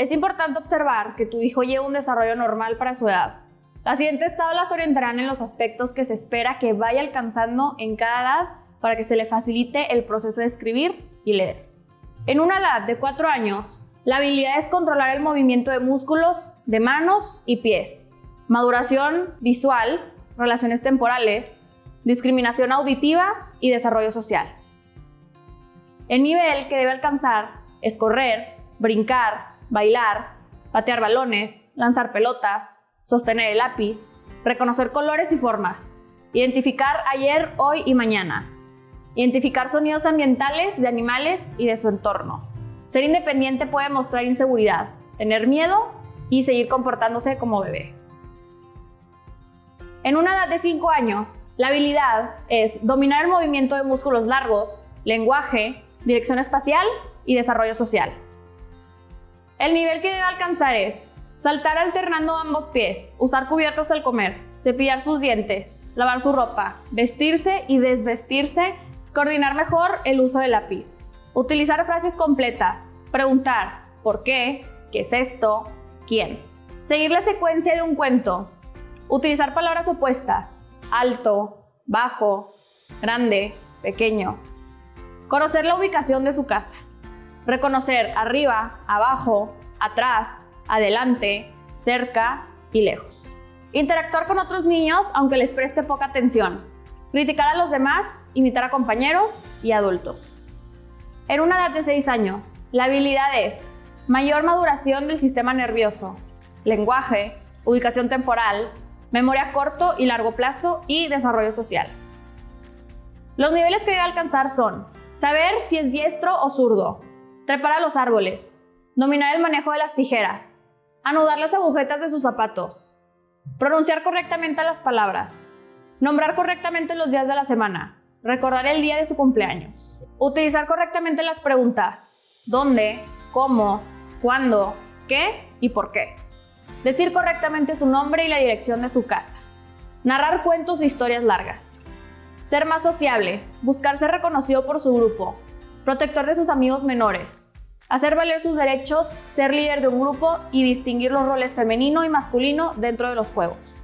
Es importante observar que tu hijo lleva un desarrollo normal para su edad. Las siguientes tablas orientarán en los aspectos que se espera que vaya alcanzando en cada edad para que se le facilite el proceso de escribir y leer. En una edad de 4 años, la habilidad es controlar el movimiento de músculos de manos y pies, maduración visual, relaciones temporales, discriminación auditiva y desarrollo social. El nivel que debe alcanzar es correr, brincar, bailar, patear balones, lanzar pelotas, sostener el lápiz, reconocer colores y formas, identificar ayer, hoy y mañana, identificar sonidos ambientales de animales y de su entorno. Ser independiente puede mostrar inseguridad, tener miedo y seguir comportándose como bebé. En una edad de 5 años, la habilidad es dominar el movimiento de músculos largos, lenguaje, dirección espacial y desarrollo social. El nivel que debe alcanzar es saltar alternando ambos pies, usar cubiertos al comer, cepillar sus dientes, lavar su ropa, vestirse y desvestirse, coordinar mejor el uso del lápiz, utilizar frases completas, preguntar ¿por qué? ¿qué es esto? ¿quién? Seguir la secuencia de un cuento, utilizar palabras opuestas, alto, bajo, grande, pequeño, conocer la ubicación de su casa, reconocer arriba, abajo, atrás, adelante, cerca y lejos. Interactuar con otros niños aunque les preste poca atención. Criticar a los demás, imitar a compañeros y adultos. En una edad de 6 años, la habilidad es mayor maduración del sistema nervioso, lenguaje, ubicación temporal, memoria corto y largo plazo y desarrollo social. Los niveles que debe alcanzar son saber si es diestro o zurdo, trepar a los árboles, dominar el manejo de las tijeras, anudar las agujetas de sus zapatos, pronunciar correctamente las palabras, nombrar correctamente los días de la semana, recordar el día de su cumpleaños, utilizar correctamente las preguntas ¿dónde?, ¿cómo?, ¿cuándo?, ¿qué? y ¿por qué? Decir correctamente su nombre y la dirección de su casa. Narrar cuentos e historias largas. Ser más sociable, buscar ser reconocido por su grupo, protector de sus amigos menores, hacer valer sus derechos, ser líder de un grupo y distinguir los roles femenino y masculino dentro de los juegos.